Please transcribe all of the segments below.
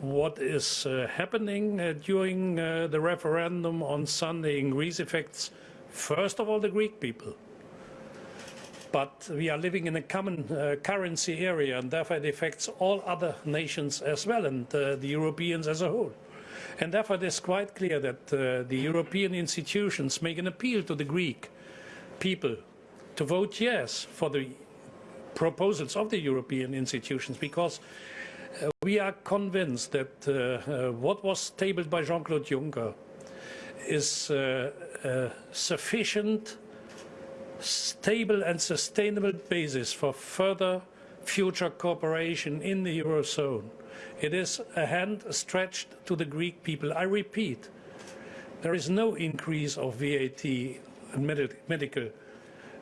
what is uh, happening uh, during uh, the referendum on Sunday in Greece affects, first of all, the Greek people. But we are living in a common currency area, and therefore it affects all other nations as well, and the Europeans as a whole. And therefore it is quite clear that uh, the European institutions make an appeal to the Greek people to vote yes for the proposals of the European institutions, because we are convinced that uh, uh, what was tabled by Jean-Claude Juncker is uh, a sufficient, stable and sustainable basis for further future cooperation in the Eurozone. It is a hand stretched to the Greek people. I repeat, there is no increase of VAT and med medical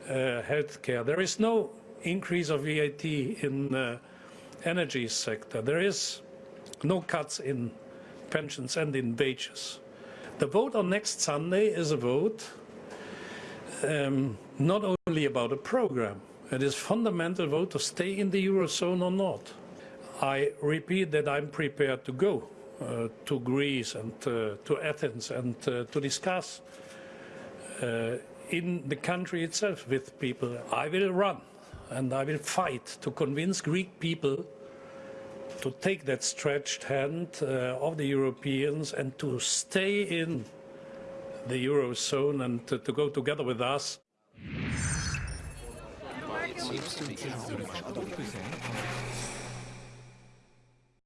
uh, health care. There is no increase of VAT in uh, energy sector. There is no cuts in pensions and in wages. The vote on next Sunday is a vote um, not only about a program, it is fundamental vote to stay in the Eurozone or not. I repeat that I'm prepared to go uh, to Greece and uh, to Athens and uh, to discuss uh, in the country itself with people. I will run and I will fight to convince Greek people to take that stretched hand uh, of the Europeans and to stay in the Eurozone and to, to go together with us.